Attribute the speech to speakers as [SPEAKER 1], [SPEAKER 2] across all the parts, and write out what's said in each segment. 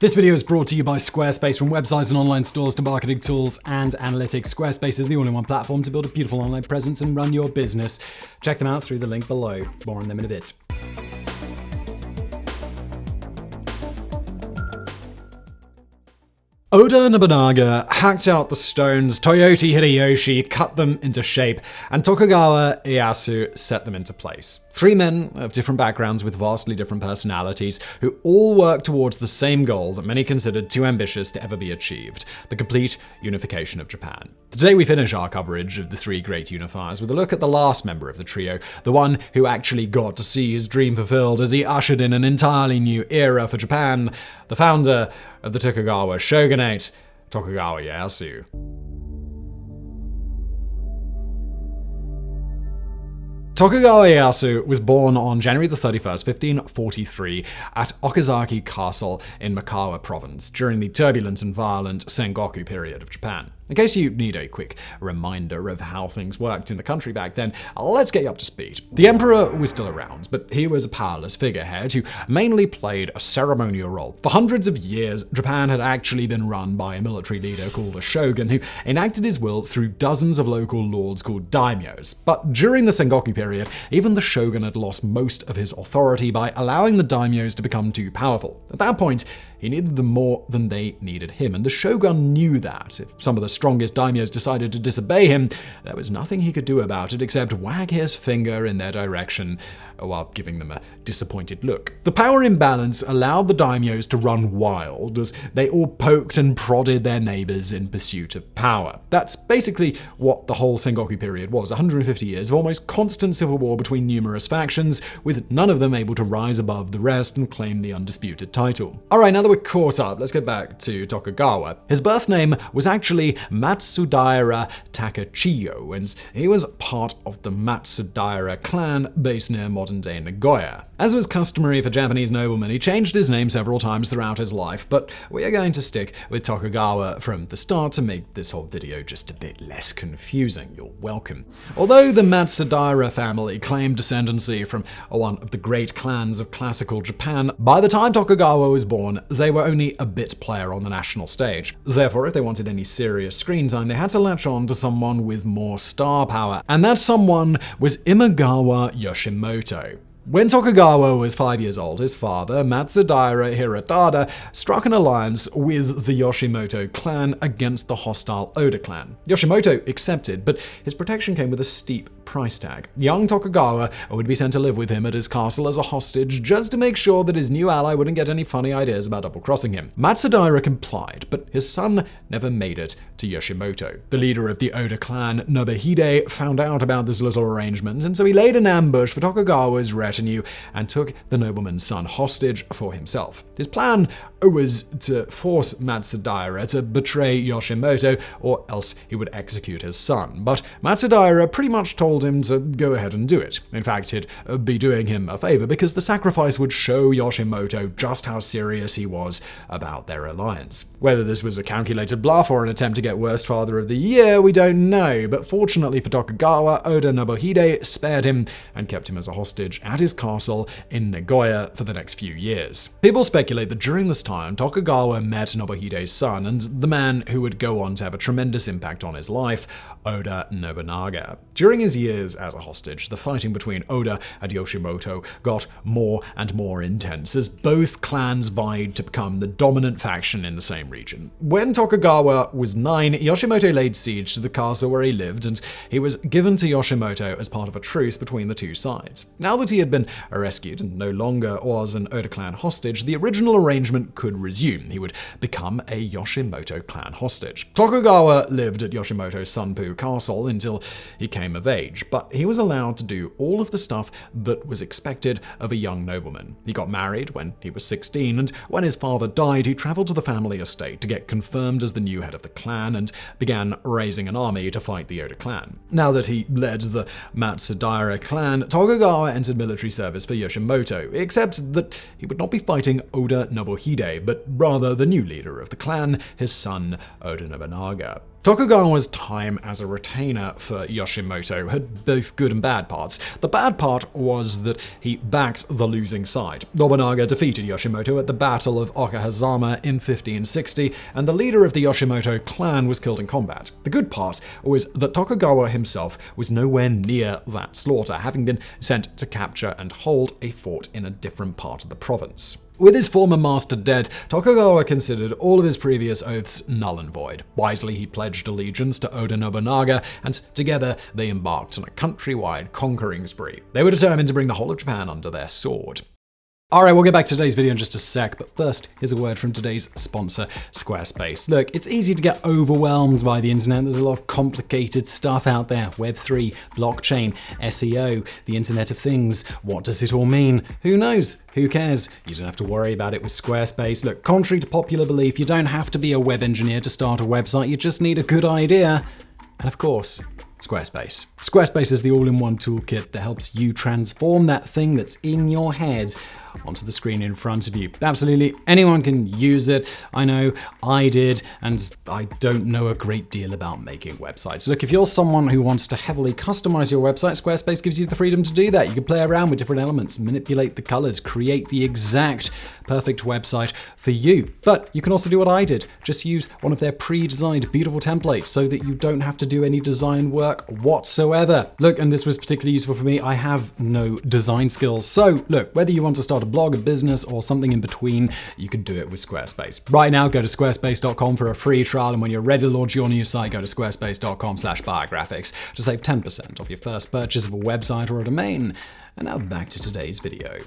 [SPEAKER 1] This video is brought to you by Squarespace. From websites and online stores to marketing tools and analytics, Squarespace is the all-in-one platform to build a beautiful online presence and run your business. Check them out through the link below. More on them in a bit. Oda Nobunaga hacked out the stones, Toyotomi Hideyoshi cut them into shape, and Tokugawa Ieyasu set them into place. Three men of different backgrounds with vastly different personalities who all worked towards the same goal that many considered too ambitious to ever be achieved the complete unification of Japan. Today we finish our coverage of the three great unifiers with a look at the last member of the trio, the one who actually got to see his dream fulfilled as he ushered in an entirely new era for Japan, the founder of the Tokugawa shogunate, Tokugawa Ieyasu. Tokugawa Ieyasu was born on January 31, 1543, at Okazaki Castle in Mikawa Province during the turbulent and violent Sengoku period of Japan. In case you need a quick reminder of how things worked in the country back then, let's get you up to speed. The emperor was still around, but he was a powerless figurehead who mainly played a ceremonial role. For hundreds of years, Japan had actually been run by a military leader called a shogun who enacted his will through dozens of local lords called daimyos. But during the Sengoku period, even the shogun had lost most of his authority by allowing the daimyos to become too powerful. At that point, he needed them more than they needed him, and the shogun knew that. If some of the strongest daimyos decided to disobey him, there was nothing he could do about it except wag his finger in their direction while giving them a disappointed look. The power imbalance allowed the daimyos to run wild as they all poked and prodded their neighbors in pursuit of power. That's basically what the whole Sengoku period was 150 years of almost constant civil war between numerous factions, with none of them able to rise above the rest and claim the undisputed title. Alright, now that we're caught up, let's get back to Tokugawa. His birth name was actually Matsudaira Takachiyo, and he was part of the Matsudaira clan based near modern day Nagoya. As was customary for Japanese noblemen, he changed his name several times throughout his life, but we are going to stick with Tokugawa from the start to make this whole video just a bit less confusing. You're welcome. Although the Matsudaira family claimed descendancy from one of the great clans of classical Japan, by the time Tokugawa was born, they were only a bit player on the national stage. Therefore, if they wanted any serious screen time, they had to latch on to someone with more star power, and that someone was Imagawa Yoshimoto. When Tokugawa was five years old, his father, Matsudaira Hirotada, struck an alliance with the Yoshimoto clan against the hostile Oda clan. Yoshimoto accepted, but his protection came with a steep price tag. Young Tokugawa would be sent to live with him at his castle as a hostage just to make sure that his new ally wouldn't get any funny ideas about double-crossing him. Matsudaira complied, but his son never made it to Yoshimoto. The leader of the Oda clan, Nobuhide, found out about this little arrangement, and so he laid an ambush for Tokugawa's and took the nobleman's son hostage for himself. His plan was to force Matsudaira to betray Yoshimoto, or else he would execute his son. But Matsudaira pretty much told him to go ahead and do it. In fact, he'd uh, be doing him a favor because the sacrifice would show Yoshimoto just how serious he was about their alliance. Whether this was a calculated bluff or an attempt to get worst father of the year, we don't know, but fortunately for Tokugawa, Oda Nobuhide spared him and kept him as a hostage at his castle in Nagoya for the next few years. People speculate that during this time, Tokugawa met Nobuhide's son and the man who would go on to have a tremendous impact on his life, Oda Nobunaga. During his years as a hostage, the fighting between Oda and Yoshimoto got more and more intense as both clans vied to become the dominant faction in the same region. When Tokugawa was nine, Yoshimoto laid siege to the castle where he lived, and he was given to Yoshimoto as part of a truce between the two sides. Now that he had been rescued and no longer was an Oda clan hostage, the original arrangement could resume. He would become a Yoshimoto clan hostage. Tokugawa lived at Yoshimoto's Sunpu castle until he came of age, but he was allowed to do all of the stuff that was expected of a young nobleman. He got married when he was 16, and when his father died, he traveled to the family estate to get confirmed as the new head of the clan and began raising an army to fight the Oda clan. Now that he led the Matsudaira clan, Tokugawa entered military service for Yoshimoto, except that he would not be fighting Oda Nobuhide, but rather the new leader of the clan, his son Oda Nobunaga. Tokugawa's time as a retainer for Yoshimoto had both good and bad parts. The bad part was that he backed the losing side. Nobunaga defeated Yoshimoto at the Battle of Okehazama in 1560, and the leader of the Yoshimoto clan was killed in combat. The good part was that Tokugawa himself was nowhere near that slaughter, having been sent to capture and hold a fort in a different part of the province. With his former master dead, Tokugawa considered all of his previous oaths null and void. Wisely, he pledged allegiance to Oda Nobunaga, and together they embarked on a countrywide conquering spree. They were determined to bring the whole of Japan under their sword. Alright, we'll get back to today's video in just a sec, but first, here's a word from today's sponsor, Squarespace. Look, it's easy to get overwhelmed by the internet. There's a lot of complicated stuff out there. Web3, blockchain, SEO, the Internet of Things. What does it all mean? Who knows? Who cares? You don't have to worry about it with Squarespace. Look, contrary to popular belief, you don't have to be a web engineer to start a website. You just need a good idea. And of course, Squarespace. Squarespace is the all-in-one toolkit that helps you transform that thing that's in your head onto the screen in front of you. Absolutely anyone can use it. I know I did, and I don't know a great deal about making websites. Look, if you're someone who wants to heavily customize your website, Squarespace gives you the freedom to do that. You can play around with different elements, manipulate the colors, create the exact perfect website for you. But you can also do what I did. Just use one of their pre-designed beautiful templates so that you don't have to do any design work whatsoever. Look, and this was particularly useful for me. I have no design skills. So look, whether you want to start a blog, a business, or something in between, you can do it with Squarespace. Right now, go to squarespace.com for a free trial, and when you're ready to launch your new site, go to squarespace.com slash biographics to save 10% off your first purchase of a website or a domain. And now back to today's video.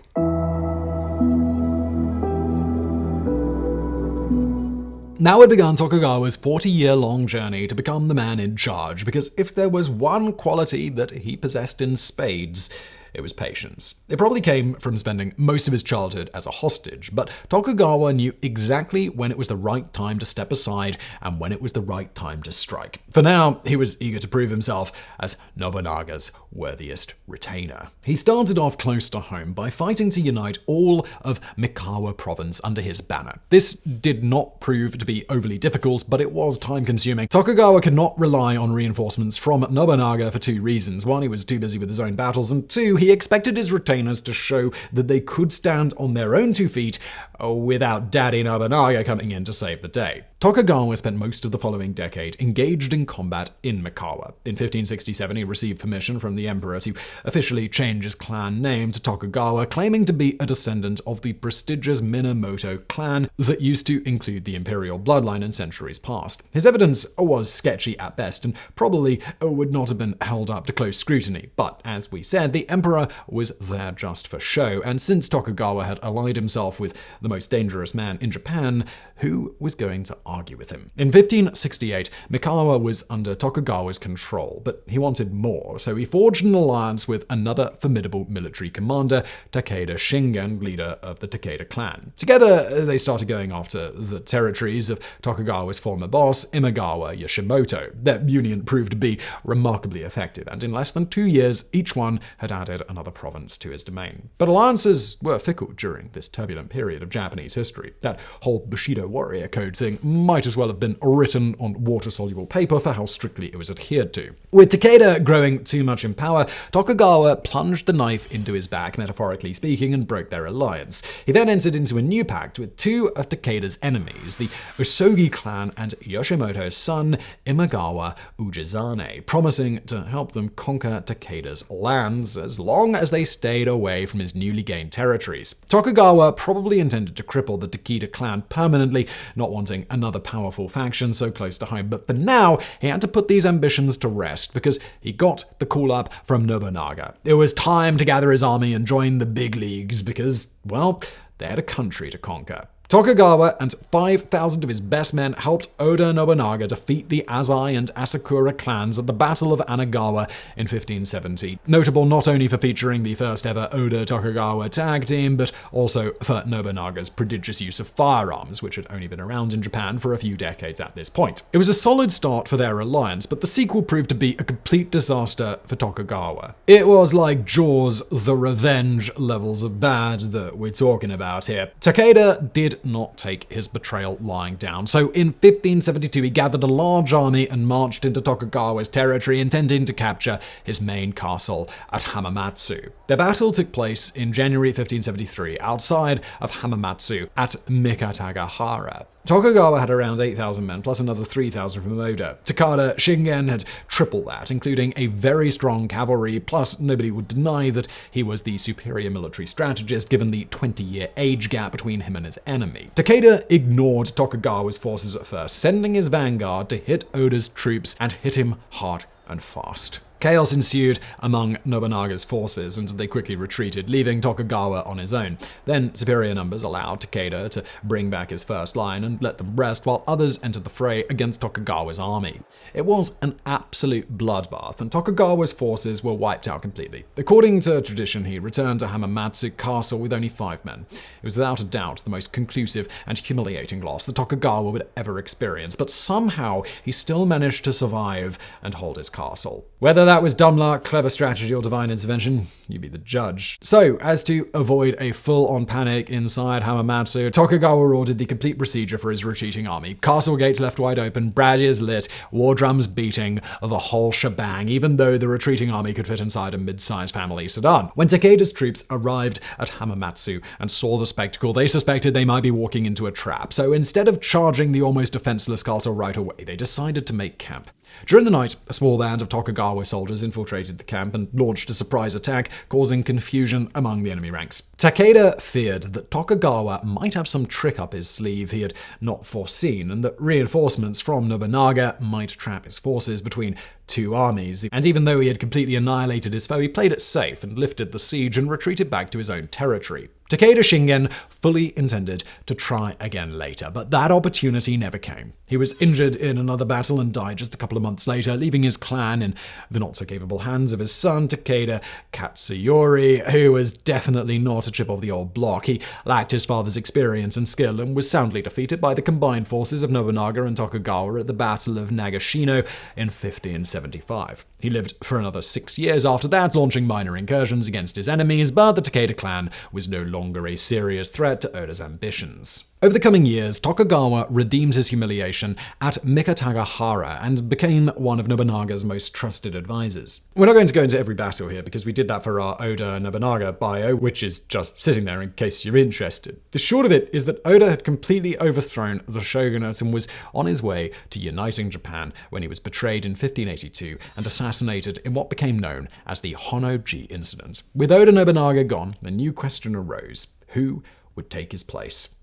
[SPEAKER 1] Now had begun Tokugawa's 40 year long journey to become the man in charge, because if there was one quality that he possessed in spades, it was patience. It probably came from spending most of his childhood as a hostage, but Tokugawa knew exactly when it was the right time to step aside and when it was the right time to strike. For now, he was eager to prove himself as Nobunaga's worthiest retainer. He started off close to home by fighting to unite all of Mikawa province under his banner. This did not prove to be overly difficult, but it was time consuming. Tokugawa could not rely on reinforcements from Nobunaga for two reasons. One, he was too busy with his own battles, and two, he expected his retainers to show that they could stand on their own two feet without Daddy Nobunaga coming in to save the day. Tokugawa spent most of the following decade engaged in combat in Mikawa. In 1567, he received permission from the emperor to officially change his clan name to Tokugawa, claiming to be a descendant of the prestigious Minamoto clan that used to include the imperial bloodline in centuries past. His evidence was sketchy at best and probably would not have been held up to close scrutiny, but as we said, the emperor was there just for show, and since Tokugawa had allied himself with the most dangerous man in Japan, who was going to argue with him? In 1568, Mikawa was under Tokugawa's control, but he wanted more, so he forged an alliance with another formidable military commander, Takeda Shingen, leader of the Takeda clan. Together, they started going after the territories of Tokugawa's former boss, Imagawa Yoshimoto. Their union proved to be remarkably effective, and in less than two years, each one had added another province to his domain. But alliances were fickle during this turbulent period of Japanese history. That whole Bushido warrior code thing might as well have been written on water-soluble paper for how strictly it was adhered to. With Takeda growing too much in power, Tokugawa plunged the knife into his back, metaphorically speaking, and broke their alliance. He then entered into a new pact with two of Takeda's enemies, the Uesugi clan and Yoshimoto's son, Imagawa Ujizane, promising to help them conquer Takeda's lands as long as they stayed away from his newly gained territories. Tokugawa probably intended to cripple the Takeda clan permanently, not wanting another powerful faction so close to home. But for now, he had to put these ambitions to rest because he got the call up from Nobunaga. It was time to gather his army and join the big leagues because, well, they had a country to conquer. Tokugawa and 5,000 of his best men helped Oda Nobunaga defeat the Azai and Asakura clans at the Battle of Anegawa in 1570. Notable not only for featuring the first ever Oda Tokugawa tag team, but also for Nobunaga's prodigious use of firearms, which had only been around in Japan for a few decades at this point. It was a solid start for their alliance, but the sequel proved to be a complete disaster for Tokugawa. It was like Jaws, the revenge levels of bad that we're talking about here. Takeda did not take his betrayal lying down. So in 1572, he gathered a large army and marched into Tokugawa's territory, intending to capture his main castle at Hamamatsu. The battle took place in January 1573 outside of Hamamatsu at Mikatagahara. Tokugawa had around 8,000 men, plus another 3,000 from Oda. Takeda Shingen had triple that, including a very strong cavalry, plus nobody would deny that he was the superior military strategist given the 20 year age gap between him and his enemy. Takeda ignored Tokugawa's forces at first, sending his vanguard to hit Oda's troops and hit him hard and fast. Chaos ensued among Nobunaga's forces, and they quickly retreated, leaving Tokugawa on his own. Then superior numbers allowed Takeda to bring back his first line and let them rest, while others entered the fray against Tokugawa's army. It was an absolute bloodbath, and Tokugawa's forces were wiped out completely. According to tradition, he returned to Hamamatsu Castle with only five men. It was without a doubt the most conclusive and humiliating loss that Tokugawa would ever experience, but somehow he still managed to survive and hold his castle. Whether that was dumb luck, clever strategy, or divine intervention, you be the judge. So, as to avoid a full-on panic inside Hamamatsu, Tokugawa ordered the complete procedure for his retreating army. Castle gates left wide open, braziers lit, war drums beating, the whole shebang, even though the retreating army could fit inside a mid-sized family sedan. When Takeda's troops arrived at Hamamatsu and saw the spectacle, they suspected they might be walking into a trap. So instead of charging the almost defenseless castle right away, they decided to make camp. During the night, a small band of Tokugawa soldiers infiltrated the camp and launched a surprise attack, causing confusion among the enemy ranks. Takeda feared that Tokugawa might have some trick up his sleeve he had not foreseen, and that reinforcements from Nobunaga might trap his forces between two armies. And even though he had completely annihilated his foe, he played it safe and lifted the siege and retreated back to his own territory. Takeda Shingen fully intended to try again later, but that opportunity never came. He was injured in another battle and died just a couple of months later, leaving his clan in the not so capable hands of his son, Takeda Katsuyori, who was definitely not a chip of the old block. He lacked his father's experience and skill and was soundly defeated by the combined forces of Nobunaga and Tokugawa at the Battle of Nagashino in 1575. He lived for another six years after that, launching minor incursions against his enemies, but the Takeda clan was no longer a serious threat to Oda's ambitions. Over the coming years, Tokugawa redeemed his humiliation at Mikatagahara and became one of Nobunaga's most trusted advisors. We're not going to go into every battle here because we did that for our Oda Nobunaga bio, which is just sitting there in case you're interested. The short of it is that Oda had completely overthrown the shogunate and was on his way to uniting Japan when he was betrayed in 1582 and assassinated in what became known as the Honnoji incident. With Oda Nobunaga gone, a new question arose. Who would take his place?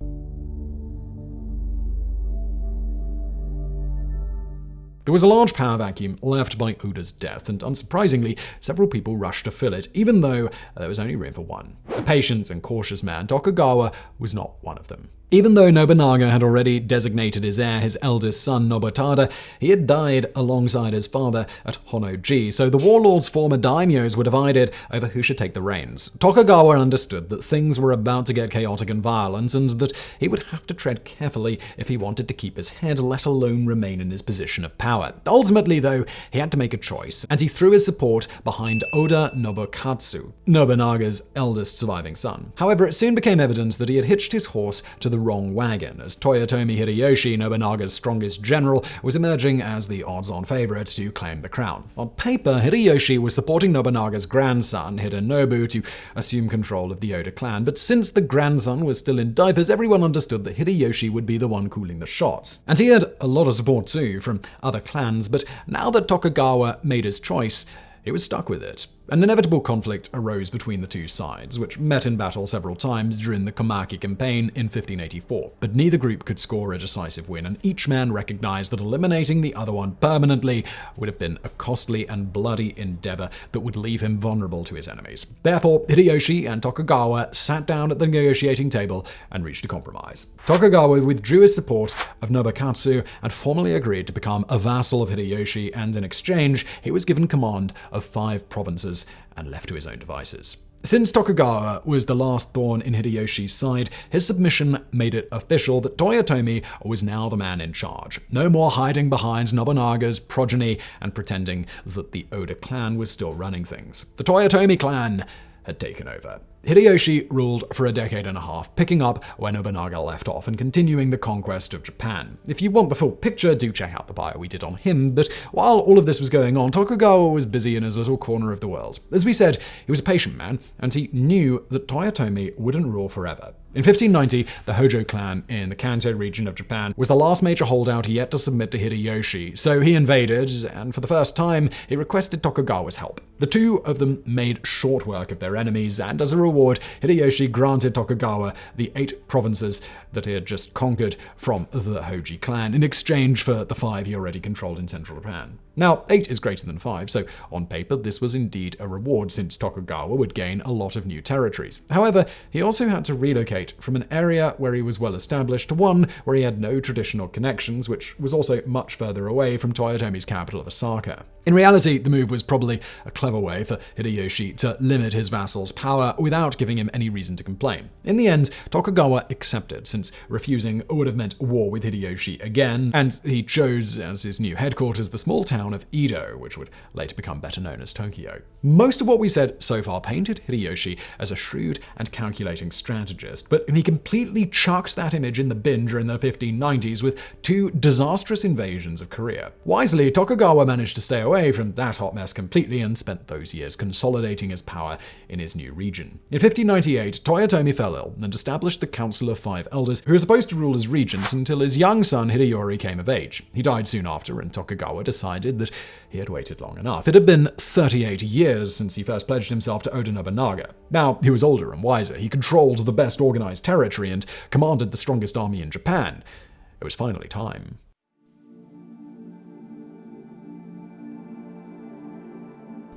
[SPEAKER 1] There was a large power vacuum left by Oda's death, and unsurprisingly, several people rushed to fill it, even though there was only room for one. A patient and cautious man, Tokugawa was not one of them. Even though Nobunaga had already designated his heir his eldest son Nobutada, he had died alongside his father at Honnoji, so the warlord's former daimyos were divided over who should take the reins. Tokugawa understood that things were about to get chaotic and violent, and that he would have to tread carefully if he wanted to keep his head, let alone remain in his position of power. Ultimately, though, he had to make a choice, and he threw his support behind Oda Nobukatsu, Nobunaga's eldest surviving son. However, it soon became evident that he had hitched his horse to the the wrong wagon, as Toyotomi Hideyoshi, Nobunaga's strongest general, was emerging as the odds-on favorite to claim the crown. On paper, Hideyoshi was supporting Nobunaga's grandson, Hidenobu, to assume control of the Oda clan, but since the grandson was still in diapers, everyone understood that Hideyoshi would be the one cooling the shots. And he had a lot of support too from other clans, but now that Tokugawa made his choice, he was stuck with it. An inevitable conflict arose between the two sides, which met in battle several times during the Komaki campaign in 1584. But neither group could score a decisive win, and each man recognized that eliminating the other one permanently would have been a costly and bloody endeavor that would leave him vulnerable to his enemies. Therefore, Hideyoshi and Tokugawa sat down at the negotiating table and reached a compromise. Tokugawa withdrew his support of Nobukatsu and formally agreed to become a vassal of Hideyoshi, and in exchange, he was given command of five provinces and left to his own devices. Since Tokugawa was the last thorn in Hideyoshi's side, his submission made it official that Toyotomi was now the man in charge. No more hiding behind Nobunaga's progeny and pretending that the Oda clan was still running things. The Toyotomi clan had taken over. Hideyoshi ruled for a decade and a half, picking up where Nobunaga left off and continuing the conquest of Japan. If you want the full picture, do check out the bio we did on him, but while all of this was going on, Tokugawa was busy in his little corner of the world. As we said, he was a patient man, and he knew that Toyotomi wouldn't rule forever. In 1590, the Hojo clan in the Kanto region of Japan was the last major holdout yet to submit to Hideyoshi, so he invaded, and for the first time, he requested Tokugawa's help. The two of them made short work of their enemies, and as a reward, Hideyoshi granted Tokugawa the eight provinces that he had just conquered from the Hojo clan in exchange for the five he already controlled in central Japan. Now, 8 is greater than 5, so on paper this was indeed a reward since Tokugawa would gain a lot of new territories. However, he also had to relocate from an area where he was well established to one where he had no traditional connections, which was also much further away from Toyotomi's capital of Osaka. In reality, the move was probably a clever way for Hideyoshi to limit his vassal's power without giving him any reason to complain. In the end, Tokugawa accepted, since refusing would have meant war with Hideyoshi again, and he chose as his new headquarters the small town of Edo, which would later become better known as Tokyo. Most of what we said so far painted Hideyoshi as a shrewd and calculating strategist, but he completely chucked that image in the bin during the 1590s with two disastrous invasions of Korea. Wisely, Tokugawa managed to stay away from that hot mess completely and spent those years consolidating his power in his new region. In 1598, Toyotomi fell ill and established the Council of Five Elders, who were supposed to rule as regents until his young son Hideyori came of age. He died soon after, and Tokugawa decided that he had waited long enough. It had been 38 years since he first pledged himself to Oda Nobunaga. Now, he was older and wiser. He controlled the best organized territory and commanded the strongest army in Japan. It was finally time.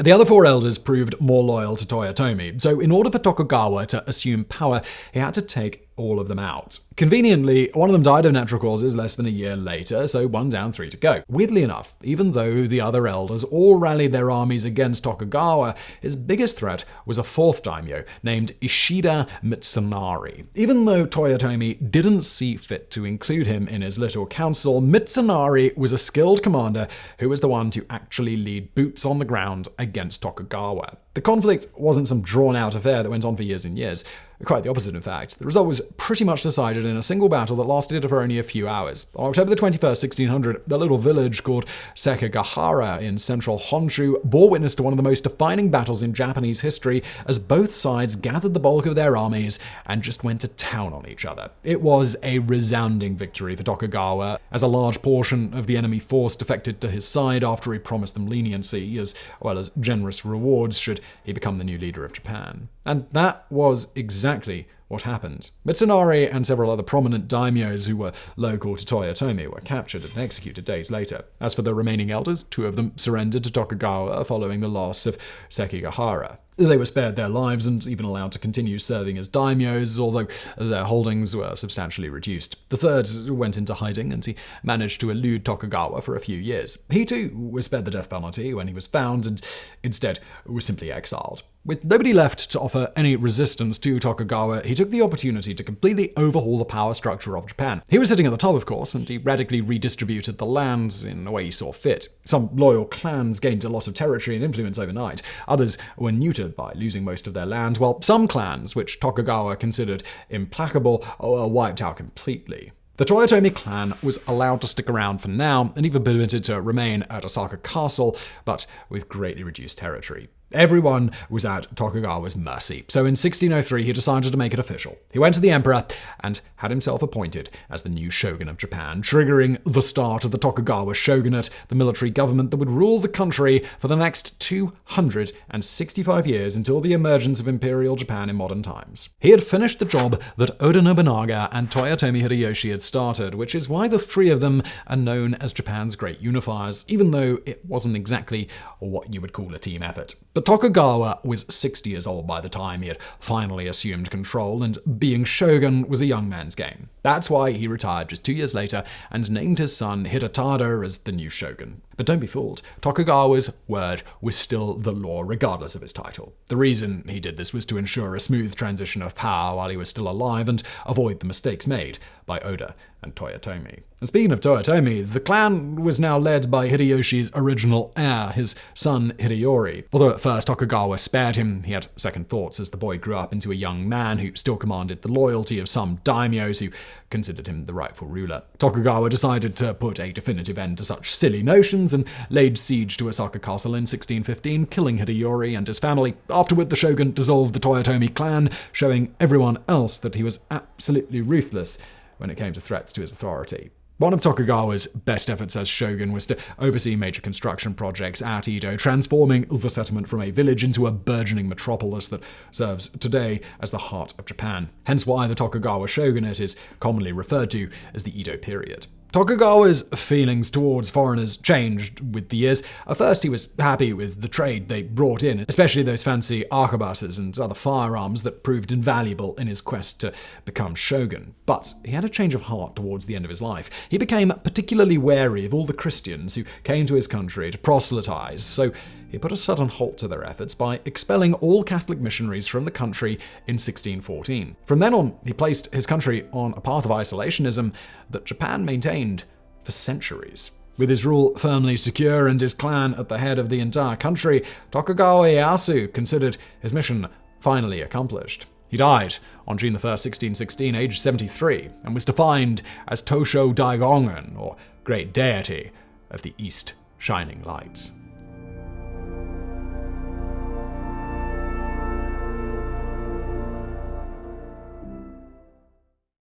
[SPEAKER 1] The other four elders proved more loyal to Toyotomi, so in order for Tokugawa to assume power, he had to take all of them out. Conveniently, one of them died of natural causes less than a year later, so one down, three to go. Weirdly enough, even though the other elders all rallied their armies against Tokugawa, his biggest threat was a fourth daimyo named Ishida Mitsunari. Even though Toyotomi didn't see fit to include him in his little council, Mitsunari was a skilled commander who was the one to actually lead boots on the ground against Tokugawa. The conflict wasn't some drawn out affair that went on for years and years. Quite the opposite, in fact. The result was pretty much decided in a single battle that lasted for only a few hours. On October the 21st, 1600, the little village called Sekigahara in central Honshu bore witness to one of the most defining battles in Japanese history as both sides gathered the bulk of their armies and just went to town on each other. It was a resounding victory for Tokugawa, as a large portion of the enemy force defected to his side after he promised them leniency, as well as generous rewards should he become the new leader of Japan. And that was exactly what happened. Mitsunari and several other prominent daimyos who were local to Toyotomi were captured and executed days later. As for the remaining elders, two of them surrendered to Tokugawa following the loss of Sekigahara. They were spared their lives and even allowed to continue serving as daimyos, although their holdings were substantially reduced. The third went into hiding and he managed to elude Tokugawa for a few years. He too was spared the death penalty when he was found and instead was simply exiled. With nobody left to offer any resistance to Tokugawa, he took the opportunity to completely overhaul the power structure of Japan. He was sitting at the top, of course, and he radically redistributed the lands in a way he saw fit. Some loyal clans gained a lot of territory and influence overnight. Others were neutered by losing most of their land, while some clans, which Tokugawa considered implacable, were wiped out completely. The Toyotomi clan was allowed to stick around for now and even permitted to remain at Osaka Castle, but with greatly reduced territory. Everyone was at Tokugawa's mercy, so in 1603 he decided to make it official. He went to the emperor and had himself appointed as the new shogun of Japan, triggering the start of the Tokugawa shogunate, the military government that would rule the country for the next 265 years until the emergence of imperial Japan in modern times. He had finished the job that Oda Nobunaga and Toyotomi Hideyoshi had started, which is why the three of them are known as Japan's great unifiers, even though it wasn't exactly what you would call a team effort. But but Tokugawa was 60 years old by the time he had finally assumed control, and being shogun was a young man's game. That's why he retired just two years later and named his son Hidetada as the new shogun. But don't be fooled, Tokugawa's word was still the law regardless of his title. The reason he did this was to ensure a smooth transition of power while he was still alive and avoid the mistakes made by Oda and Toyotomi. And speaking of Toyotomi, the clan was now led by Hideyoshi's original heir, his son Hideyori. Although at first Tokugawa spared him, he had second thoughts as the boy grew up into a young man who still commanded the loyalty of some daimyos who considered him the rightful ruler. Tokugawa decided to put a definitive end to such silly notions and laid siege to Osaka Castle in 1615, killing Hideyori and his family. Afterward, the shogun dissolved the Toyotomi clan, showing everyone else that he was absolutely ruthless when it came to threats to his authority. One of Tokugawa's best efforts as shogun was to oversee major construction projects at Edo, transforming the settlement from a village into a burgeoning metropolis that serves today as the heart of Japan. Hence why the Tokugawa shogunate is commonly referred to as the Edo period. Tokugawa's feelings towards foreigners changed with the years. At first, he was happy with the trade they brought in, especially those fancy arquebuses and other firearms that proved invaluable in his quest to become shogun. But he had a change of heart towards the end of his life. He became particularly wary of all the Christians who came to his country to proselytize, so he put a sudden halt to their efforts by expelling all Catholic missionaries from the country in 1614. From then on, he placed his country on a path of isolationism that Japan maintained for centuries. With his rule firmly secure and his clan at the head of the entire country, Tokugawa Ieyasu considered his mission finally accomplished. He died on June 1, 1616, aged 73, and was defined as Tosho Daigongen, or Great Deity of the East Shining Lights.